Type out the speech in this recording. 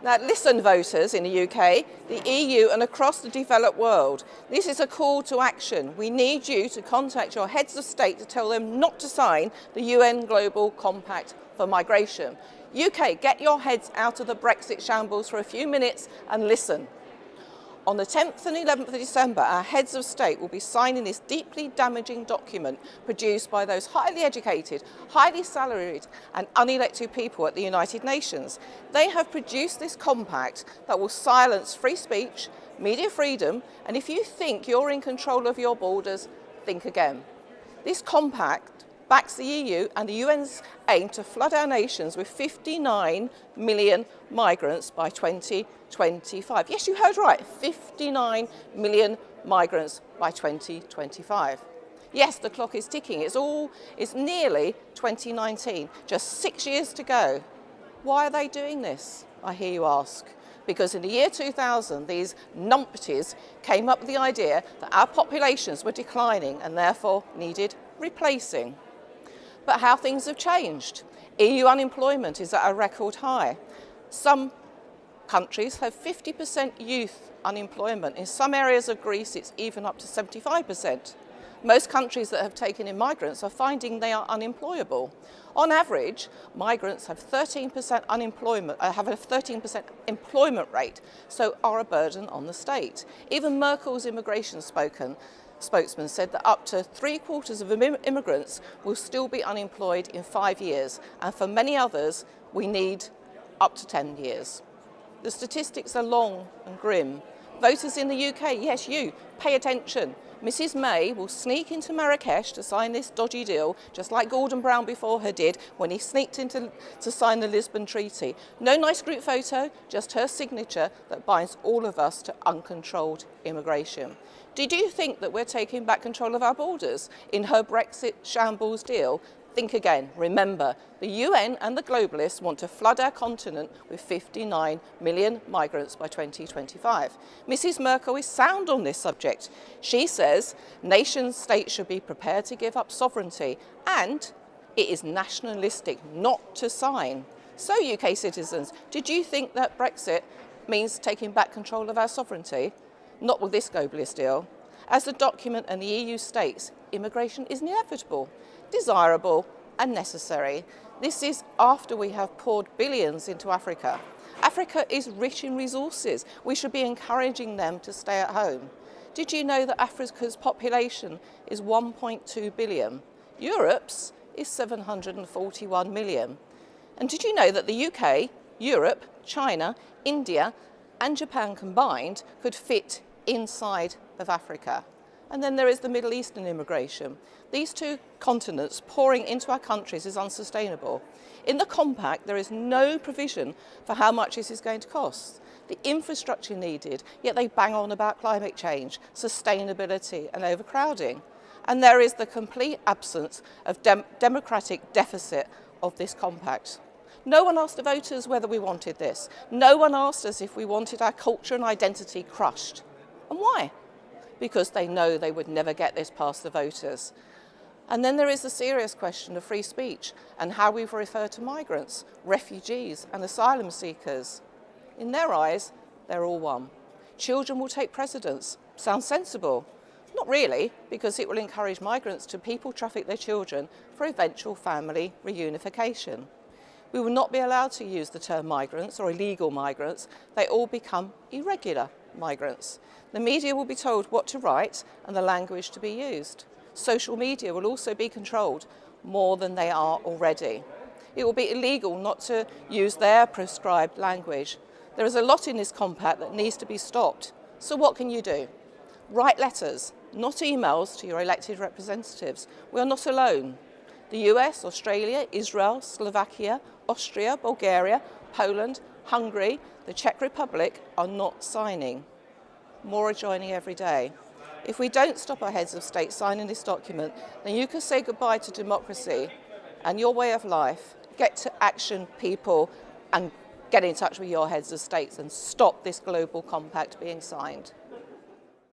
Now listen voters in the UK, the EU and across the developed world. This is a call to action. We need you to contact your heads of state to tell them not to sign the UN Global Compact for Migration. UK, get your heads out of the Brexit shambles for a few minutes and listen. On the 10th and 11th of December, our heads of state will be signing this deeply damaging document produced by those highly educated, highly salaried and unelected people at the United Nations. They have produced this compact that will silence free speech, media freedom, and if you think you're in control of your borders, think again. This compact backs the EU and the UN's aim to flood our nations with 59 million migrants by 2025. Yes, you heard right, 59 million migrants by 2025. Yes, the clock is ticking. It's all, it's nearly 2019, just six years to go. Why are they doing this, I hear you ask? Because in the year 2000, these numpties came up with the idea that our populations were declining and therefore needed replacing but how things have changed. EU unemployment is at a record high. Some countries have 50% youth unemployment. In some areas of Greece, it's even up to 75%. Most countries that have taken in migrants are finding they are unemployable. On average, migrants have 13% unemployment, uh, have a 13% employment rate, so are a burden on the state. Even Merkel's immigration spoken spokesman said that up to three quarters of immigrants will still be unemployed in five years, and for many others, we need up to 10 years. The statistics are long and grim. Voters in the UK, yes you, pay attention. Mrs May will sneak into Marrakesh to sign this dodgy deal, just like Gordon Brown before her did when he sneaked into to sign the Lisbon Treaty. No nice group photo, just her signature that binds all of us to uncontrolled immigration. Did you think that we're taking back control of our borders in her Brexit shambles deal? Think again. Remember, the UN and the globalists want to flood our continent with 59 million migrants by 2025. Mrs Merkel is sound on this subject. She says nation states should be prepared to give up sovereignty and it is nationalistic not to sign. So UK citizens, did you think that Brexit means taking back control of our sovereignty? Not with this globalist deal. As the document and the EU states, immigration is inevitable desirable and necessary. This is after we have poured billions into Africa. Africa is rich in resources. We should be encouraging them to stay at home. Did you know that Africa's population is 1.2 billion? Europe's is 741 million. And did you know that the UK, Europe, China, India and Japan combined could fit inside of Africa? And then there is the Middle Eastern immigration. These two continents pouring into our countries is unsustainable. In the compact, there is no provision for how much this is going to cost. The infrastructure needed, yet they bang on about climate change, sustainability and overcrowding. And there is the complete absence of dem democratic deficit of this compact. No one asked the voters whether we wanted this. No one asked us if we wanted our culture and identity crushed. And why? because they know they would never get this past the voters. And then there is the serious question of free speech and how we refer to migrants, refugees and asylum seekers. In their eyes, they're all one. Children will take precedence. Sounds sensible. Not really, because it will encourage migrants to people traffic their children for eventual family reunification. We will not be allowed to use the term migrants or illegal migrants. They all become irregular migrants. The media will be told what to write and the language to be used. Social media will also be controlled more than they are already. It will be illegal not to use their prescribed language. There is a lot in this compact that needs to be stopped. So what can you do? Write letters, not emails to your elected representatives. We are not alone. The US, Australia, Israel, Slovakia, Austria, Bulgaria, Poland, Hungary, the Czech Republic are not signing. More are joining every day. If we don't stop our heads of state signing this document, then you can say goodbye to democracy and your way of life, get to action people and get in touch with your heads of states and stop this global compact being signed.